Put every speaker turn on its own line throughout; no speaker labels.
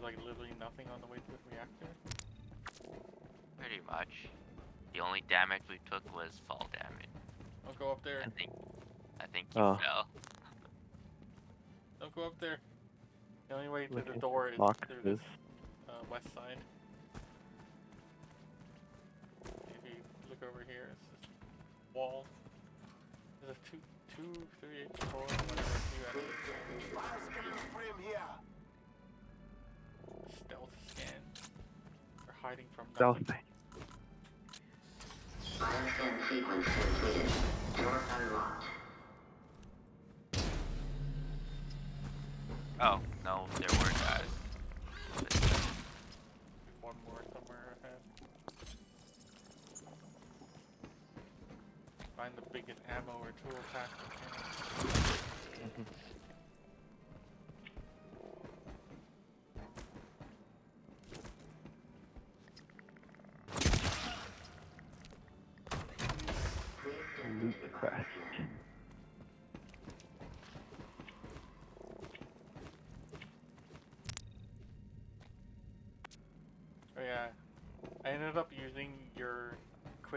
there's like literally nothing on the way to the reactor.
Pretty much. The only damage we took was fall damage.
Don't go up there.
I think. I think you
Oh.
fell.
Don't go up there. The only way to
Looking
the door is
boxes.
through this uh, west side. If you look over here, it's this wall. There's a two, two, three, four, whatever, two enemies. Stealth scan. They're hiding from
Stealth
nothing.
thing.
Bioscan sequence completed. Door unlocked.
Oh, no, there were guys.
One more somewhere ahead. Find the biggest ammo or tool pack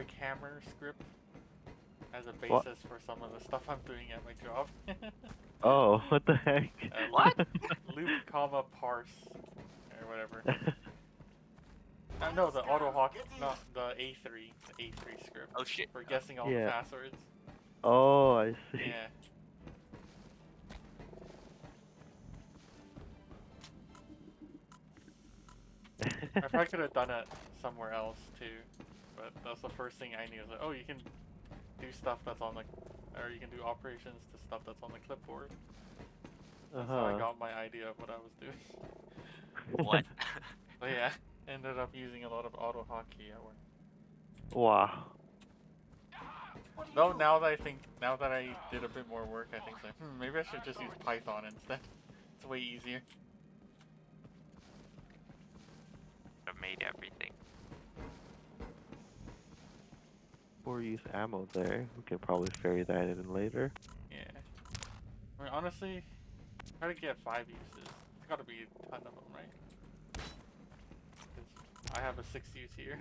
quick hammer script as a
What?
basis for some of the stuff I'm doing at my job.
Oh, what the heck?
Uh,
What?
Loop, comma, parse, or whatever. Uh, no, the auto hawk, not the A3, the A3 script
Oh shit.
for guessing all
Yeah.
the passwords.
oh, I see.
Yeah. I probably could have done it somewhere else too, but that's the first thing I knew. Was like, oh, you can do stuff that's on the, or you can do operations to stuff that's on the clipboard. That's how I
Uh-huh.
got my idea of what I was doing.
What?
But yeah, ended up using a lot of auto hotkey at work.
Wow.
Though now that I think, now that I did a bit more work, I think like, hmm, maybe I should just use Python instead. It's way easier.
I made everything.
Four use ammo there. We can probably ferry that in later.
Yeah. I mean, honestly, try to get five uses. There's gotta be a ton of them, right? I have a six use here.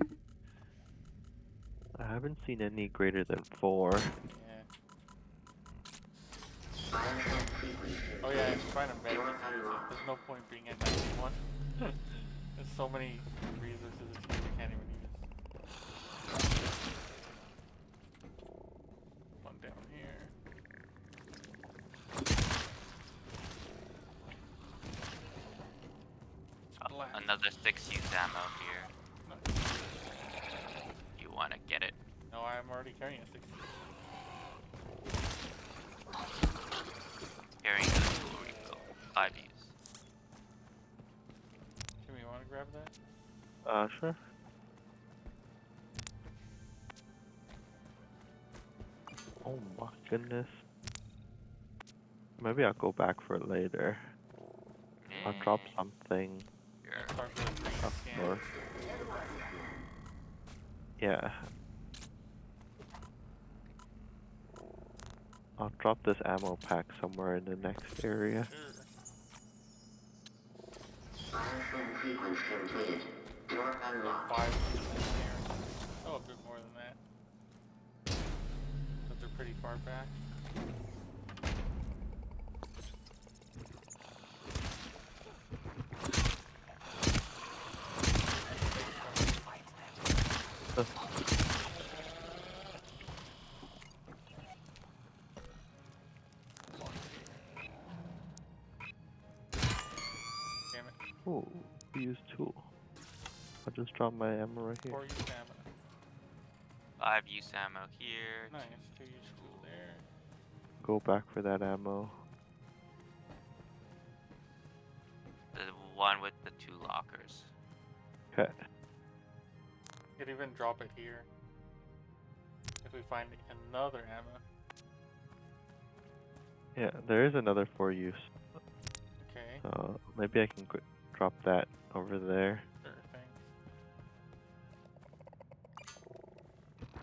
I haven't seen any greater than four.
Yeah. Oh yeah,
completed.
if you find a med use, there's no point being at 91. There's so many resources that you can't even use. One down here.
Oh,
Blast.
Another six use ammo here.
Nice.
You wanna get it?
No, I'm already carrying a 60.
Carrying the tool refill. Five use.
Jimmy, you wanna grab that?
Uh, sure. Oh my goodness. Maybe I'll go back for it later. I'll drop
Eh,
something Yeah. I'll drop this ammo pack somewhere in the next area.
Oh, a bit more than that. But they're pretty far back.
I'll my ammo right here.
Four use ammo.
Five use ammo here.
Nice. Two use tool there.
Go back for that ammo.
The one with the two lockers.
Okay.
Could even drop it here. If we find another ammo.
Yeah, there is another for use.
Okay.
So maybe I can qu- drop that over there.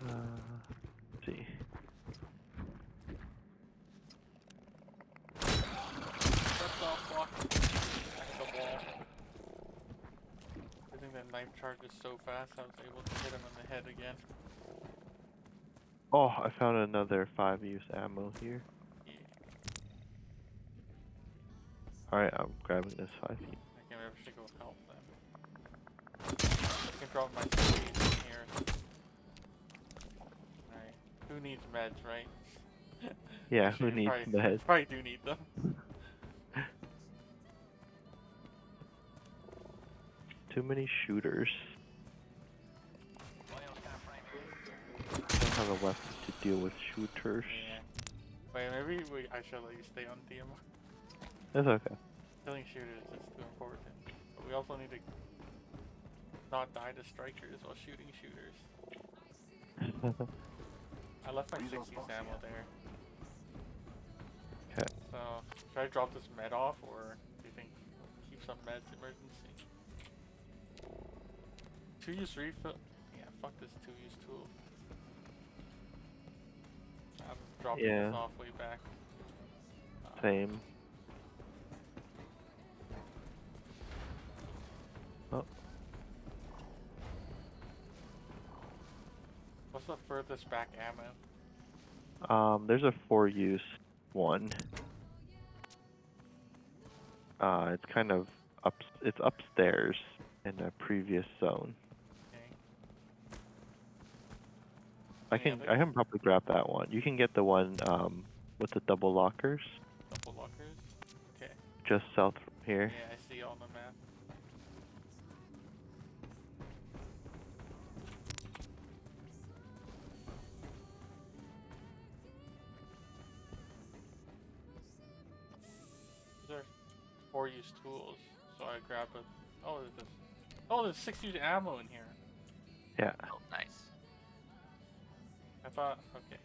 Uh, see.
That's off block. Back at the wall. knife charges so fast, I was able to hit him in the head again.
Oh, I found another five use ammo here.
Yeah.
Alright, I'm grabbing this five use.
I can't maybe should go help them. I can drop my speed in here. Who needs meds, right?
Yeah, who needs
probably,
meds?
Probably do need them.
Too many shooters. I don't have a weapon to deal with shooters.
Yeah. Wait, maybe we, I should let you stay on DM.
That's okay.
Killing shooters is too important. But we also need to not die to strikers while shooting shooters. I left my 60s ammo there.
'Kay.
So, should I drop this med off or do you think keep some meds emergency? Two use refill. Yeah, fuck this two use tool. I'm dropping
Yeah.
this off way back. Uh,
Same. Oh,
the furthest back ammo?
um, there's a four use one. Uh, it's kind of up. It's upstairs in a previous zone.
Okay.
I
Any
can I can probably grab that one. You can get the one um with the double lockers
Double lockers? Okay.
just south from here.
Yeah, I see on the map. Four use tools, so I grab a. Oh, there's. Oh, there's six use ammo in here.
Yeah.
Oh, nice.
I thought. Okay.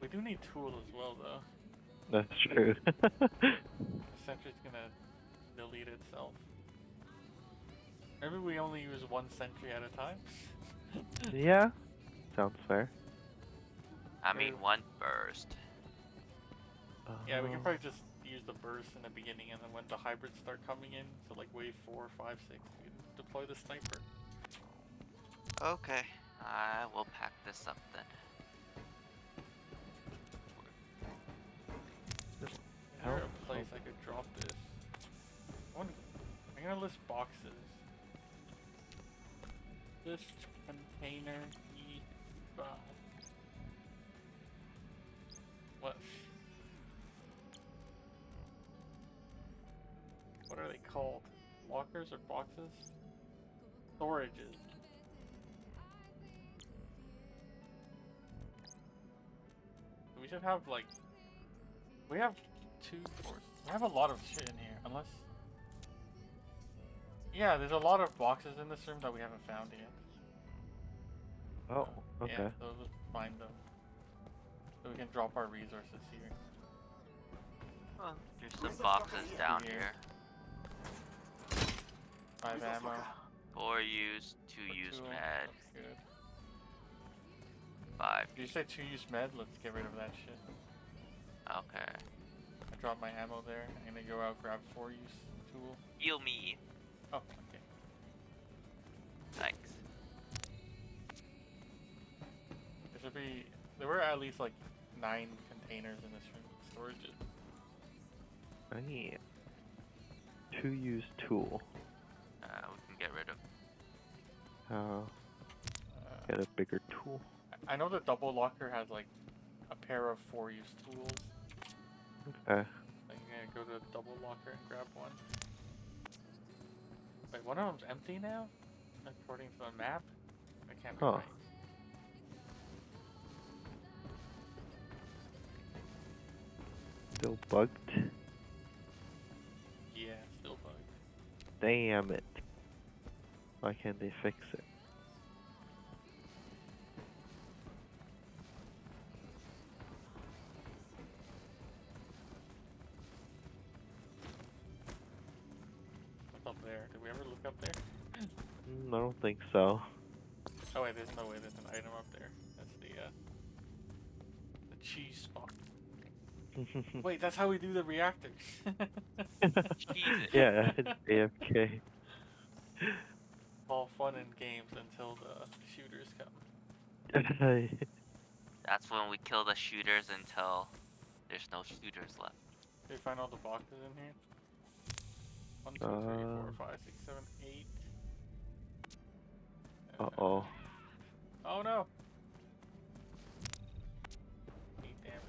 We do need tools as well, though.
That's true.
The sentry's gonna delete itself. Maybe we only use one sentry at a time.
yeah. Sounds fair.
I mean,
Or-
one burst.
Yeah, we can
Um,
probably just use the burst in the beginning, and then when the hybrids start coming in, so like wave four, five, six, we can deploy the sniper.
Okay, I will pack this up then.
Is there a place I could drop this? I wanna, I'm gonna list boxes. List container E5. What? What are they called? Lockers or boxes? Storages. We should have like we have two doors. We have a lot of shit in here, unless. Yeah, there's a lot of boxes in this room that we haven't found yet.
Oh, okay.
Yeah, so let's find them. So we can drop our resources here.
Well, there's some boxes down
Here.
here.
Five ammo.
Four use, two
for
use
two,
med, five.
Did you say two use med? Let's get rid of that shit.
Okay.
I dropped my ammo there. I'm gonna go out grab four use tool.
Heal me.
Oh, okay.
Thanks.
There should be. There were at least like nine containers in this room. Storage.
I need two use tool.
Uh, we can get rid of.
Uh,
Uh,
get a bigger tool.
I know the double locker has like a pair of four use tools.
Okay.
I'm gonna go to the double locker and grab one. Wait, one of them's empty now? According to the map? I can't be
Huh.
right.
Still bugged.
Yeah, still bugged.
Damn it. Why can't they fix it?
What's up there? Did we ever look up there?
Mm, I don't think so.
Oh wait, there's no way there's an item up there. That's the uh the cheese spot. Wait, that's how we do the reactors.
Jesus.
yeah, it's AFK.
All fun and games until the shooters come.
That's when we kill the shooters until there's no shooters left.
Did you find all the boxes in here? One, two, three, four,
Uh.
five, six, seven, eight.
uh oh.
Oh no! Eight damage.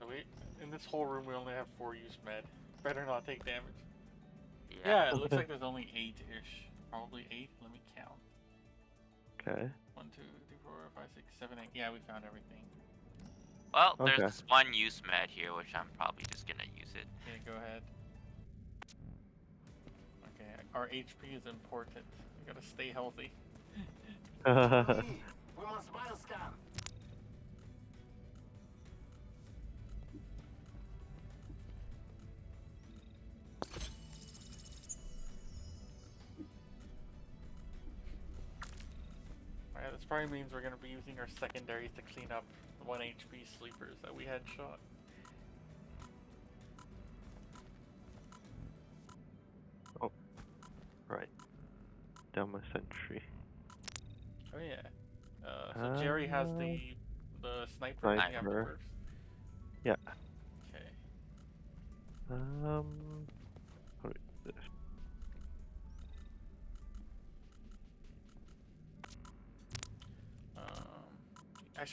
So we, in this whole room, we only have four use med. Better not take damage. Yeah, it looks like there's only eight-ish. Probably eight. Let me count.
Okay.
One, two, three, four, five, six, seven, eight. Yeah, we found everything.
Well,
Okay.
there's this one use med here, which I'm probably just gonna use it.
Okay, go ahead. Okay, our HP is important. We gotta stay healthy.
We must bioscan.
Alright, this probably means we're gonna be using our secondaries to clean up the 1 HP sleepers that we had shot.
right. Down my sentry.
Oh yeah. Uh, so Jerry has
Uh,
the the sniper.
Sniper.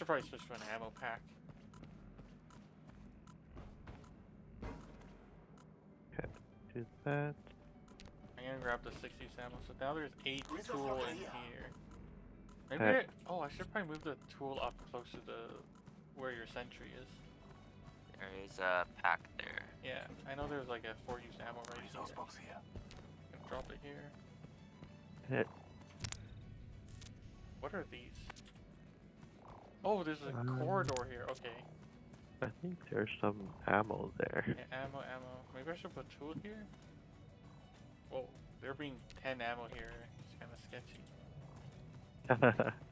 I should probably switch to an ammo pack.
Okay, Do that.
I'm gonna grab the 60 ammo. So now there's eight
Resource
tool in
here.
here. Maybe.
Okay.
I, oh, I should probably move the tool up close to the where your sentry is.
There is a pack there.
Yeah, I know there's like a four use ammo right
Resource
here.
box here.
Drop it here.
Hit.
What are these? Oh, there's a
Um,
corridor here. Okay.
I think there's some ammo there.
Yeah, ammo, ammo. Maybe I should put tool here? Whoa, there being 10 ammo here. It's kind of sketchy.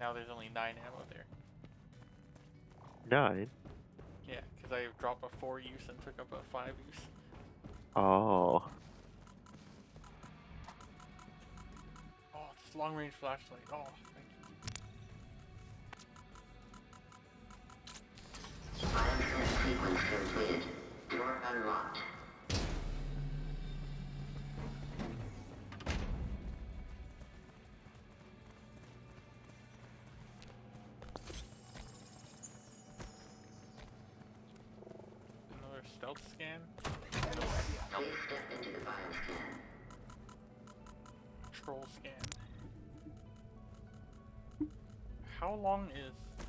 Now there's only 9 ammo there.
Nine.
Yeah, because I dropped a 4 use and took up a 5 use.
Oh.
Oh, this long range flashlight. Oh,
completed. Door unlocked.
Another stealth scan.
Into the.
Troll scan. How long is.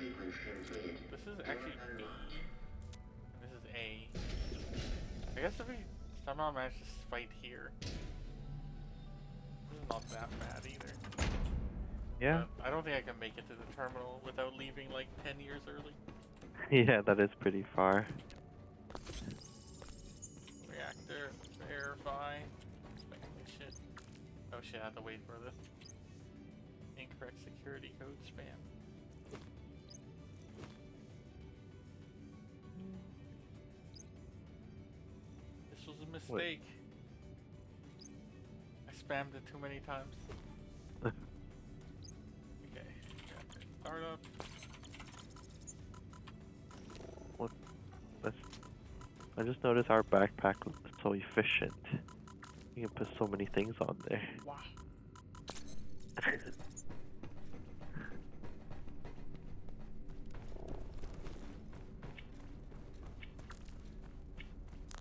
This is actually B. And this is A. I guess if we somehow manage to fight here. This is not that bad either.
Yeah.
But I don't think I can make it to the terminal without leaving like 10 years early.
Yeah, that is pretty far.
Reactor, verify. Shit. Oh shit, I have to wait for the incorrect security code spam. Mistake. I spammed it too many times. okay, reactor startup.
That's. I just noticed our backpack is so efficient. You can put so many things on there.
Wow.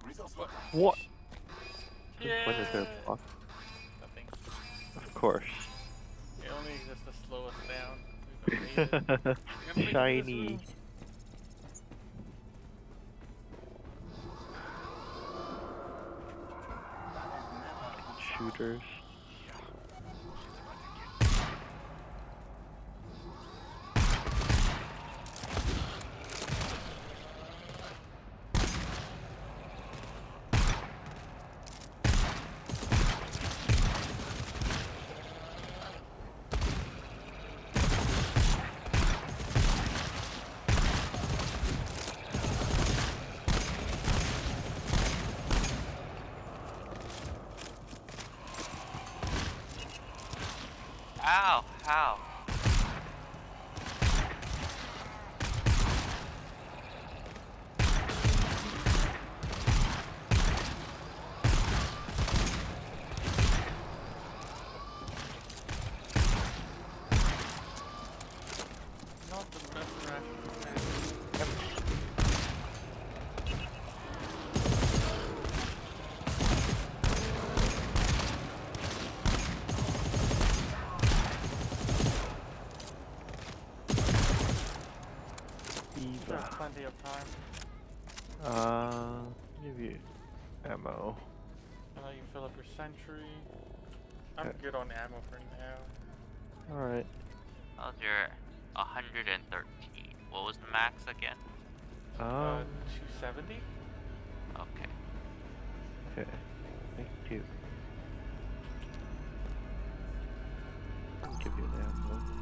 Resource locker.
What?
Yeah.
When is there a block?
Nothing.
Of course.
It only exists to slow us down. We've made
How? How?
Not the best ration.
Eva.
There's plenty of time.
Uh, give you ammo.
And then you fill up your sentry. I'm good on ammo for now.
Alright.
How's your 113? What was the max again?
Uh,
Um,
270?
Okay.
okay. Thank you. I'll give you an ammo.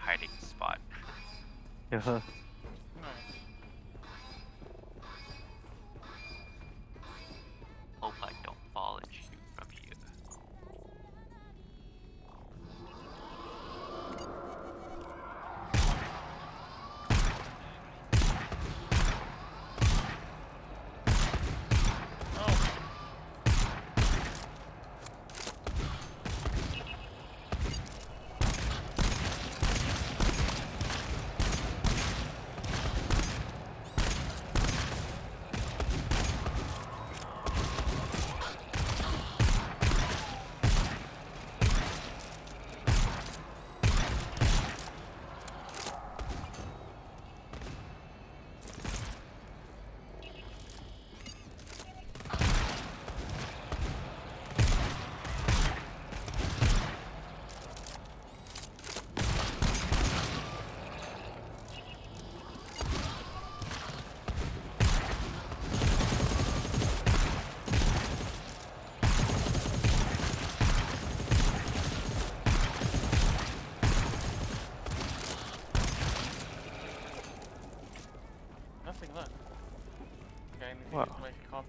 Hiding spot.
Yeah.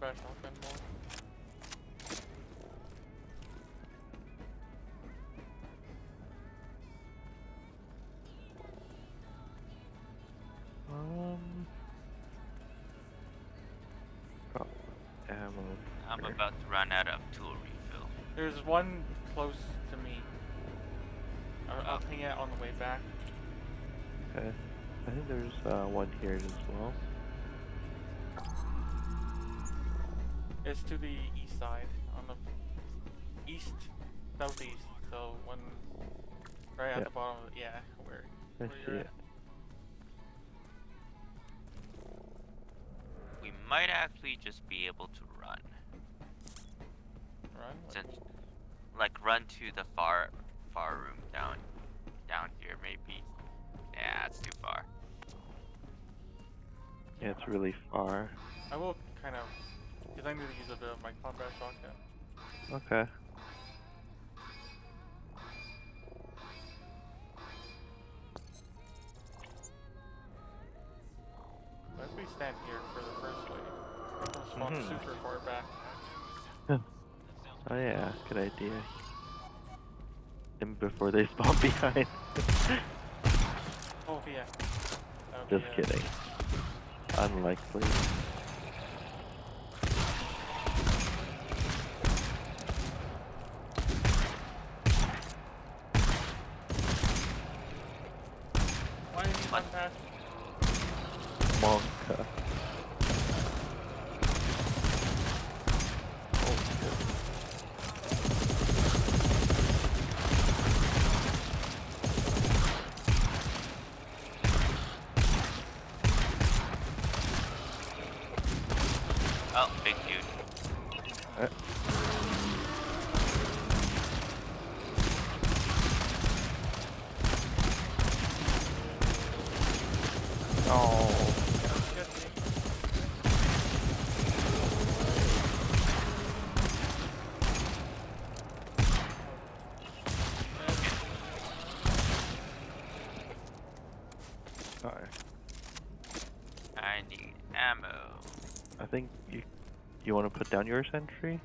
Use shotgun more.
Um. Got ammo.
I'm
here.
about to run out of tool refill.
There's one close to me. I'll, I'll
Oh.
ping it on the way back.
Okay. I think there's uh, one here as well.
It's to the east side, on the east, southeast. So one, right at
Yeah.
the bottom. Of, yeah, where, where you're
it.
at.
We might actually just be able to run.
Run. Like,
Since, like, run to the far, far room down, down here maybe. Yeah, it's too far.
Yeah, it's really far.
I will kind of, because I need to use a bit of my combat shotgun.
Okay.
But if we stand here for the first wave, gonna spawn
Mhm.
super far back.
Oh yeah, good idea. And before they spawn behind.
Oh yeah.
Just kidding. Unlikely.
Why did you run
What?
past?
Monka.
Oh, big dude.
Uh, oh.
Get me.
think you you want to put down your sentry,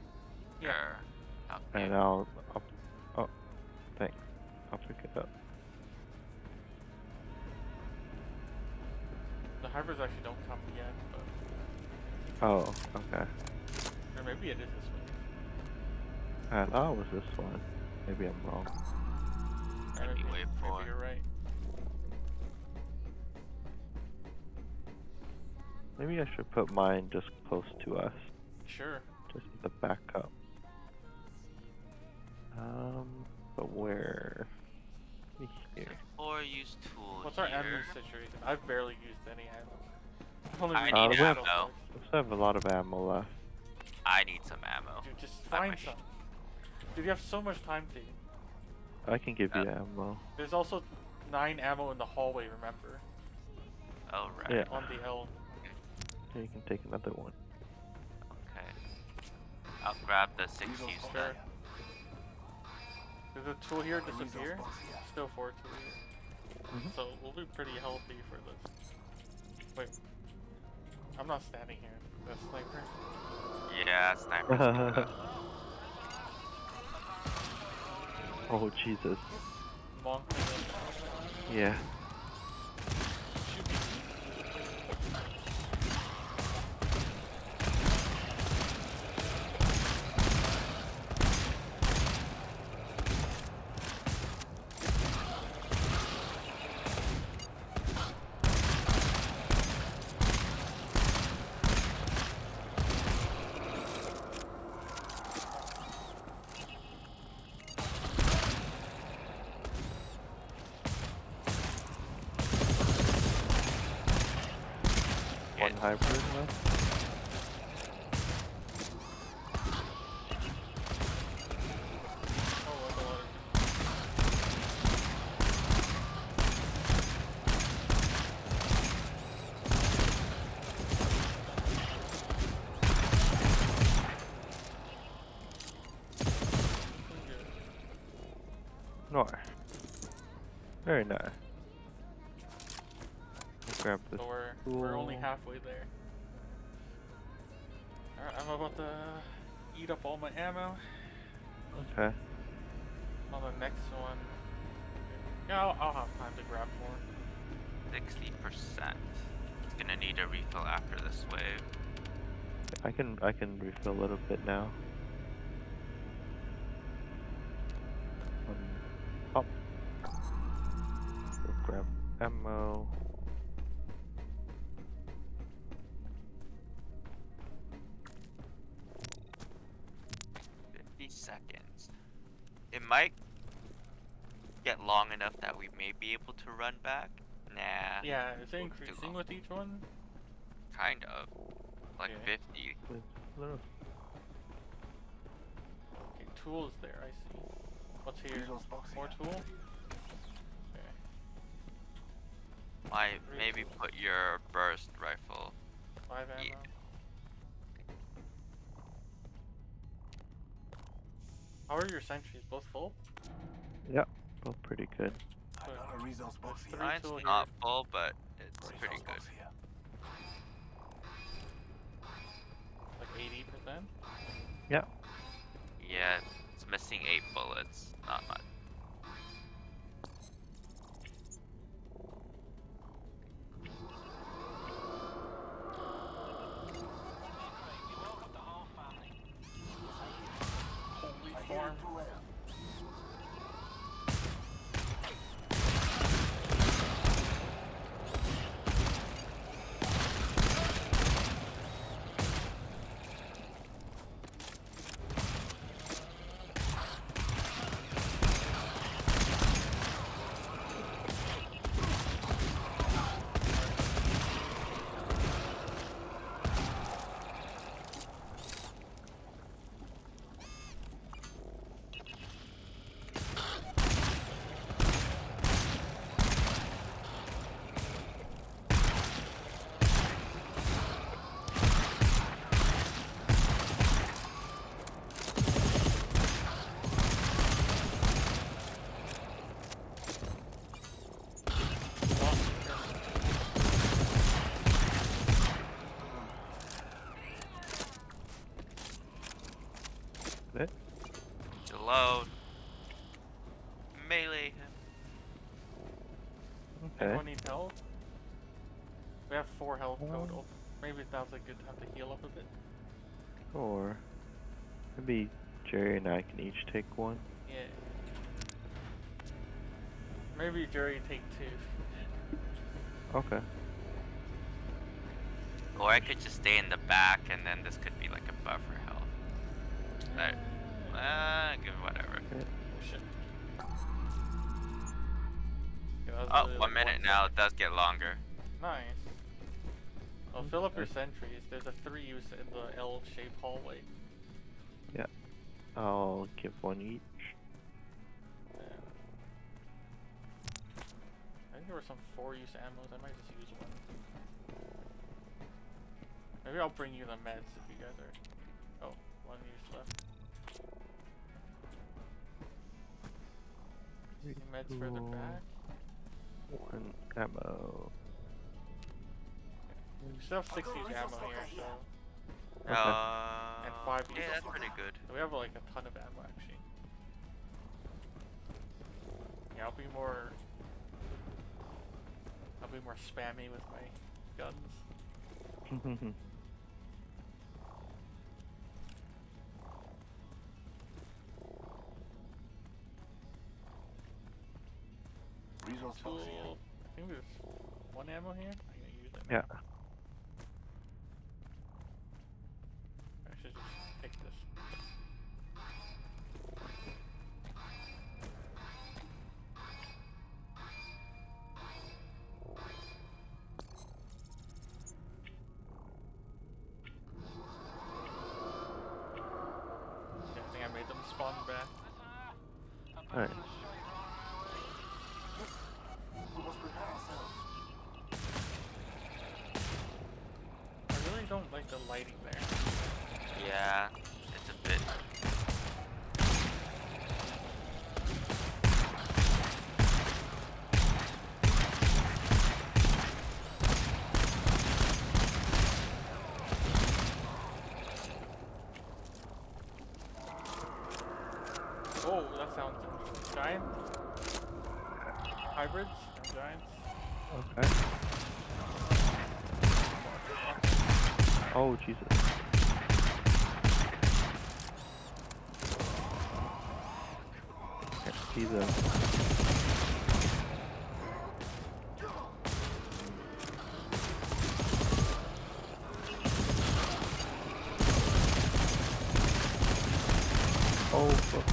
Yeah.
Sure. Okay.
and I'll, I'll oh, thanks. I'll pick it up.
The hybrids actually don't come yet, but
Oh, okay.
or maybe it is this one.
I thought it was this one. Maybe I'm wrong.
Or
Maybe wave four.
Maybe you're right.
Maybe I should put mine just close to us,
Sure.
just the a backup. Um, but where? Maybe Here.
Or use tool
What's our ammo situation? I've barely used any ammo. I've only
I
used
need
Uh, have-
ammo.
We still have a lot of ammo left.
I need some ammo.
Dude, just find some. Dude, you have so much time to.
I can give you
Uh,
ammo.
There's also nine ammo in the hallway. Remember,
Oh right.
Yeah.
on the L.
Here, you can take another one.
Okay. I'll grab the six
Weasel
use
spot
then.
here.
Does the tool here
Weasel
disappear? Still four tool here.
Mhm.
So we'll be pretty healthy for this. Wait, I'm not standing here. The sniper.
Yeah, sniper.
oh Jesus.
Monk.
Yeah. Hybrid left.
Eat up all my ammo
Okay.
on the next one. Yeah, I'll, I'll have time to grab more.
Sixty percent. It's gonna need a refill after this wave.
I can I can refill a little bit now.
Seconds. It might get long enough that we may be able to run back. Nah.
Yeah, is it increasing with each one?
Kind of. Like
Okay.
fifty.
With little
Okay, tools there, I see. What's here?
Weasel box
More tool? Okay.
Might maybe put your burst rifle.
Five ammo.
Yeah.
How are your sentries? Both full?
Yep, both pretty good.
Another resource box here.
Three
Mine's not
here.
full, but it's
Resource
pretty good.
Like 80%?
Yep.
Yeah, it's missing eight bullets. Not much.
Holy farm.
Okay.
Anyone need help? We have four health total. Maybe now's a good time to heal up a bit.
Or maybe Jerry and I can each take one.
Yeah. Maybe Jerry take two.
Okay.
Or I could just stay in the back and then this could be like a buffer health. But, uh, good, whatever.
Oh, shit. Yeah, that was
Oh,
really
one
like
minute
one
now, it does get longer.
Nice. Well, mm-hmm. fill up your sentries. There's a three use in the L-shaped hallway. Yeah.
I'll give one each.
I think there were some four-use ammos. I might just use one. Maybe I'll bring you the meds if you guys are. Oh, one use left. Any meds further back.
One ammo.
We still have six ammo here, so
Okay.
Uh,
five
yeah,
uses.
that's pretty good.
we have like a ton of ammo actually. Yeah, I'll be more. I'll be more spammy with my guns.
Resource box here.
I think there's one ammo here. I'm gonna use it.
yeah.
I should just pick this. Yeah, I think I made them spawn back.
Alright.
We must prepare ourselves.
I made them spawn back. Alright. I really don't like the lighting there.
Yeah, it's a bit.
Oh, that sounds interesting. Giant? Hybrids? and Giants?
Okay. Oh Jesus. See them. Oh fuck.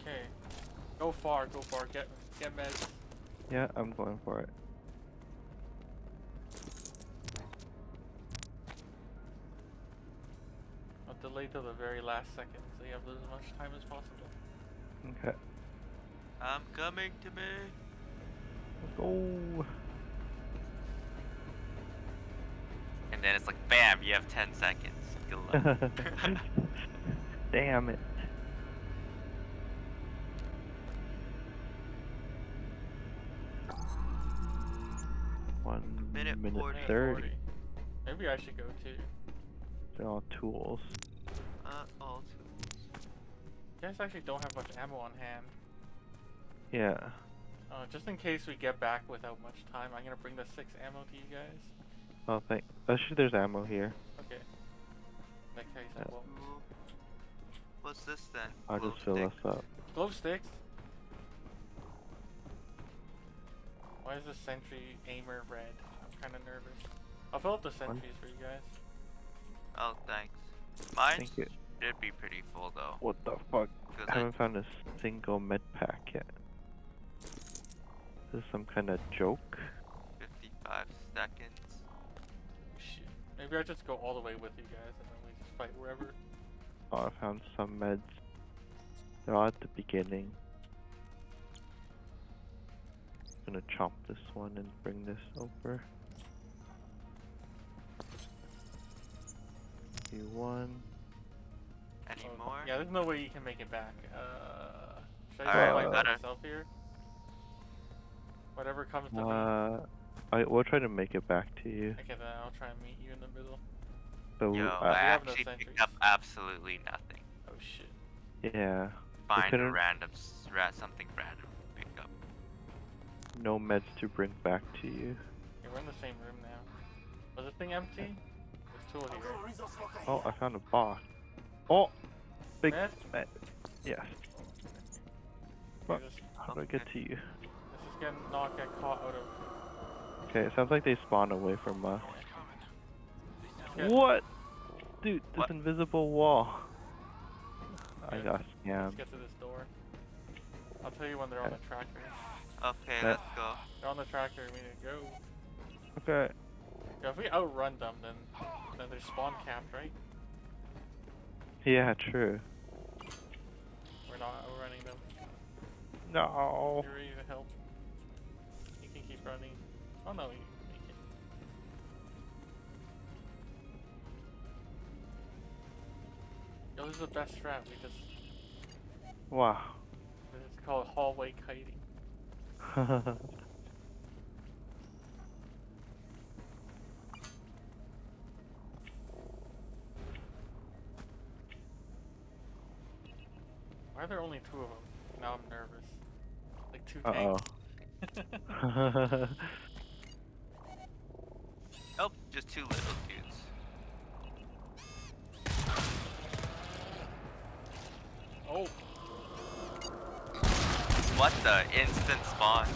Okay. Go far, go far. Get get meds.
Yeah, I'm going for it.
Last second so you have as much time as possible.
Okay.
I'm coming to me.
Let's go.
And then it's like, bam, you have 10 seconds. Good luck.
Damn it. One
Minute
minute,
40.
30.
Maybe I should go too.
They're all tools.
All.
You guys actually don't have much ammo on hand.
Yeah.
Uh, just in case we get back without much time, I'm gonna bring the six ammo to you guys.
Oh, thank. Actually, there's ammo here.
Okay. In that case, I won't.
What's this then?
I'll
Glow
just fill
stick?
us up.
Glove sticks. Why is the sentry aimer red? I'm kind of nervous. I'll fill up the sentries for you guys.
Oh, thanks. Mine
Thank you.
Should be pretty full though.
What the fuck? I
I,
haven't found a single med pack yet. This is some kind of joke.
55 seconds.
Shit. Maybe I just go all the way with you guys and then we just fight wherever.
Oh, I found some meds. They're all at the beginning. I'm Gonna chop this one and bring this over. Do one.
Any
Oh. Yeah, there's no way you can make it back. Uh, should I
Alright,
just
we
fight by
gotta-
myself here? Whatever comes to me.
Uh, I we'll try to make it back to you.
Okay, then I'll try and meet you in the middle.
The
Yo,
uh,
I
have no
actually picked up absolutely nothing.
Oh shit.
yeah,
Find a
couldn't-
random, s- ra- something random to pick up.
no meds to bring back to you.
Okay, we're in the same room now. Was the thing empty? There's tool here.
Auxiliary resource locker
Oh. I found a box. Oh, big
Med?
med. Yes.
Okay,
What? How do I get to you?
let's just get not get caught out of.
Okay, it sounds like they spawn away from us.
Yeah.
What? Dude, this
What?
invisible wall. I
Okay,
got
Let's get to this door. I'll tell you when they're on the
Okay.
tractor.
Okay, let's go.
They're on the tractor. We need to go.
Okay.
Yeah, if we outrun them, then then they're spawn capped, right?
Yeah, true.
We're not outrunning them.
No.
You're to help. You can keep running. Oh no, you make it. Yo, this is the best strat. We just
Wow.
it's called hallway kiting. Why are there only two of them? Now I'm nervous. Like two
uh oh.
tanks.
Nope, just two little dudes.
oh,
What the instant spawn?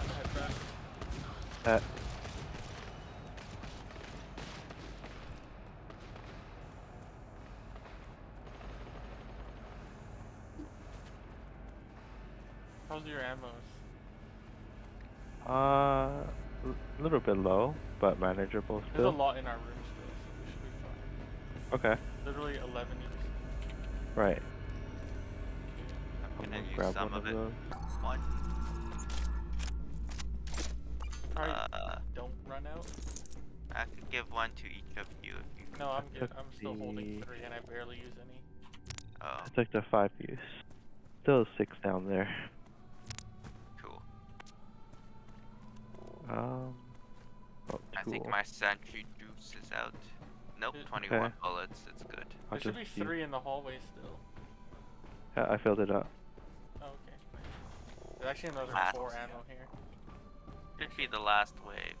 I'm gonna head back.
Uh,
How's your ammos?
uh, a little bit low, but manageable
There's a
still.
lot in our room still, so we should be fine.
Okay.
Literally 11 each.
Right.
I'm
I'm
gonna
gonna
use
grab
some
one
of
of
it.
those.
One.
Probably
Uh,
don't run out.
I could give one to each of you if you.
No, I'm good. I'm still holding three and I barely use any.
Oh,
I took the five use. Still six down there.
cool.
Um. Oh,
I think my sentry juice is out. Nope,
Okay.
21 bullets. It's good.
I'll
There should be
just use-
three in the hallway still.
Yeah, I filled it up.
Oh, okay. There's actually another
Ah.
four ammo here.
Should be the last wave.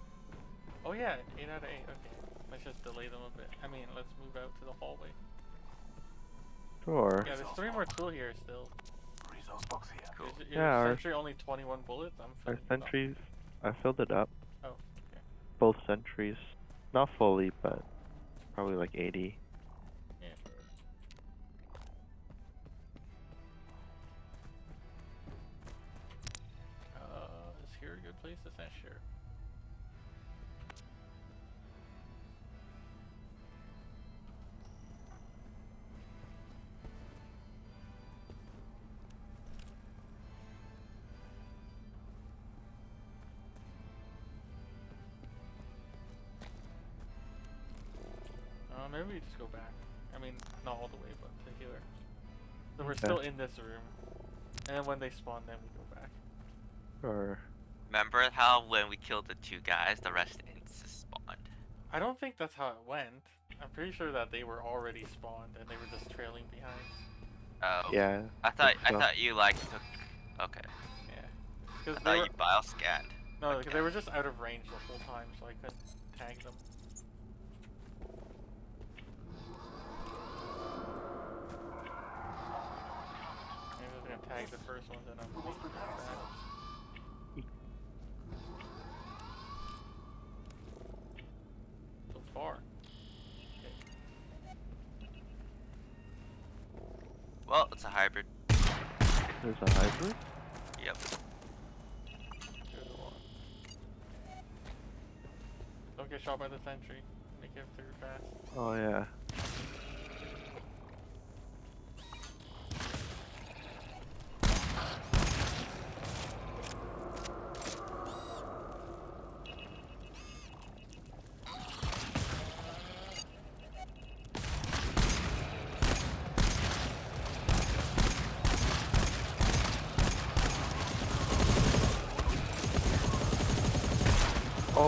Oh yeah, 8 out of 8. Okay. Let's just delay them a bit. I mean, let's move out to the hallway.
Sure.
Yeah, there's three more tool here still.
Resource box here.
Cool.
Is your
Yeah, our-
sentry only 21 bullets? I'm
Our
filling it
sentries, I filled it up. Both sentries. Not fully, but probably like 80.
Maybe we just go back. I mean, not all the way, but to here. So we're
Okay.
still in this room. And then when they spawn, then we go back.
Or
Remember how when we killed the two guys, the rest insta spawned?
I don't think that's how it went. I'm pretty sure that they were already spawned and they were just trailing behind.
Oh.
yeah.
I thought I
so.
thought you like took. Okay.
Yeah.
I
Because they
thought
were,
you bio scanned.
no, because they were just out of range the whole time, so I couldn't tag them. Maybe I was gonna tag the first one, then I'm
Almost
thinking
prepared,
about
sir.
that. So far.
Well, it's a hybrid.
There's a hybrid.
Yep.
Good one. Don't get shot by the sentry. Make it through fast.
Oh yeah.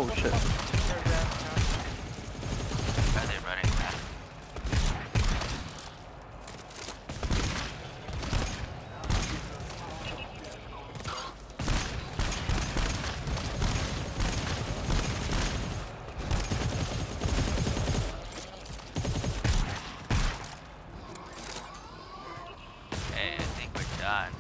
Oh shit.
Are they running back? Hey, I think we're done.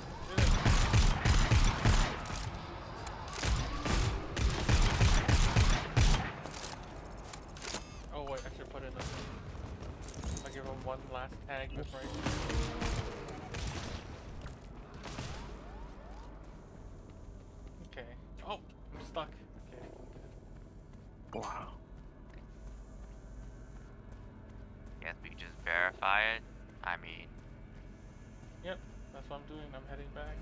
Oh wait, I should put in a. I'll give him one last tag before I. Okay. Oh, I'm stuck. Okay.
Wow.
Guess we can just verify it. I mean,
Yep, that's what I'm doing. I'm heading back.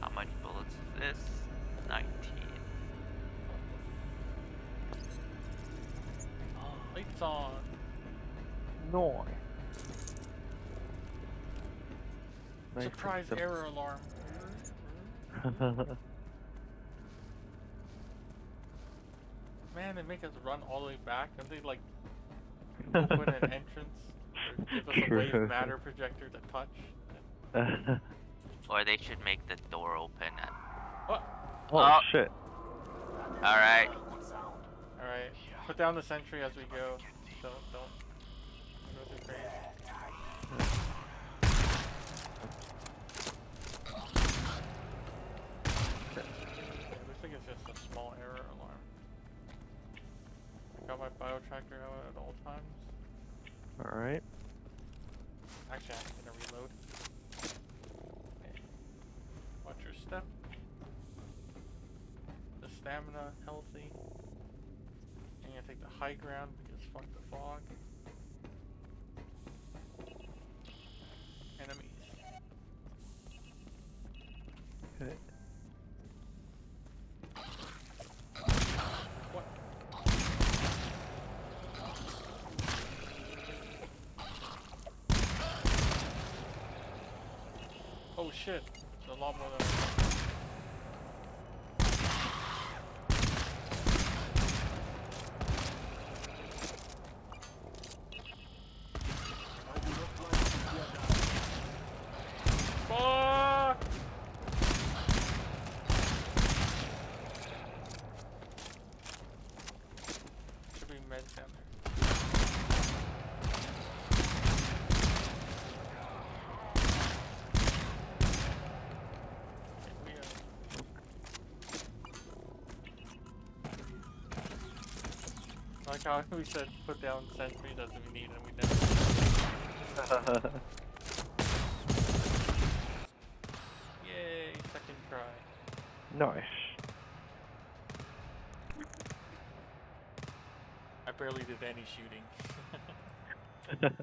how many bullets is this? 19.
Lights on.
No.
Surprise
simple.
error alarm. Man, they make us run all the way back. Don't they like open an entrance or give us a wave matter projector to touch?
Or they should make the door open and.
What?
oh
Oh.
shit.
Alright.
Alright. Put down the sentry as we go. Don't don't go too crazy. Okay, looks like it's just a small error alarm. I got my bio tracker out at all times.
Alright.
Actually, I'm gonna reload. Okay. Watch your step. The stamina healthy. And you take the high ground because fuck the fog. Enemies.
Okay.
What? Oh shit! There's a lot more than. I thought. Fuck! Should be meds down there. Okay, we, uh, Like how we said put down sentry doesn't mean and we never. Yay, second try.
nice.
I barely did any shooting.